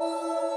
Música